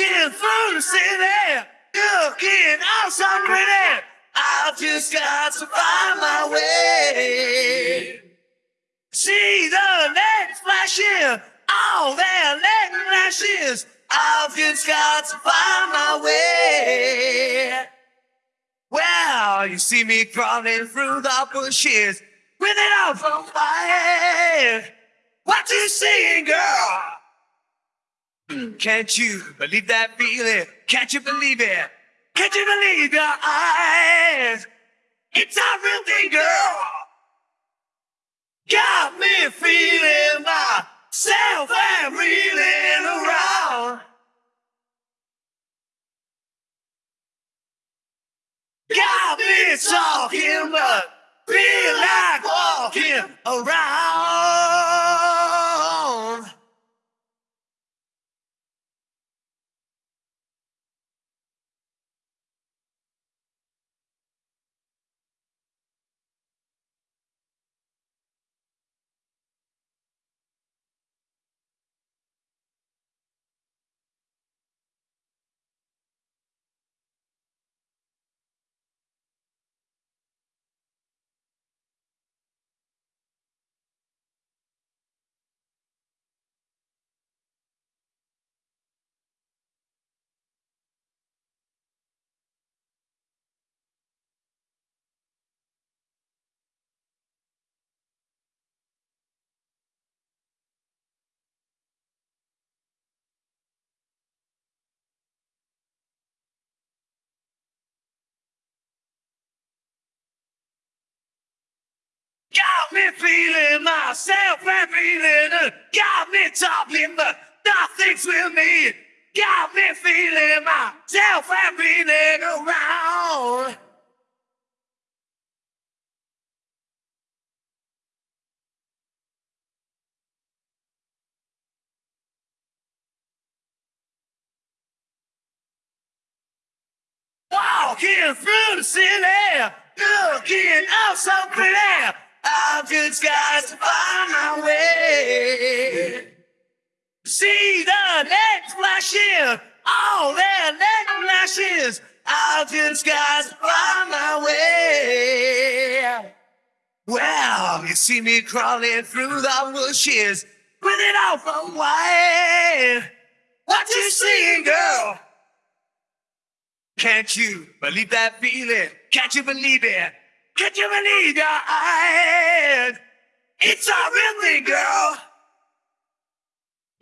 Walking through the city, looking out so pretty. I've just got to find my way. See the lights flashing, all their light flashes. I've just got to find my way. Well, you see me crawling through the bushes with it all from fire. What you seeing, girl? Can't you believe that feeling? Can't you believe it? Can't you believe your eyes? It's a real thing, girl. Got me feeling myself and reeling around. Got me talking, but feel like walking around. Me feeling myself and feeling. Got me talking, but nothing's with me. Got me feeling myself and feeling around. Walking through the city, looking out so pretty. I've just got to find my way. See the lights flashing, all their light flashes. I've just got to find my way. Well, you see me crawling through the bushes with it all from white. What you seeing, girl? Can't you believe that feeling? Can't you believe it? Can't you believe your eyes? It's a real thing, girl.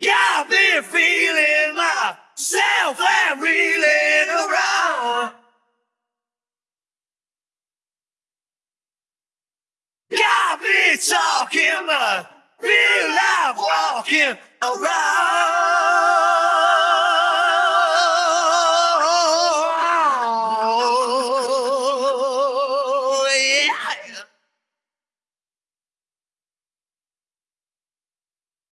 Got me feeling myself and reeling around. Got me talking, but feel like walking around.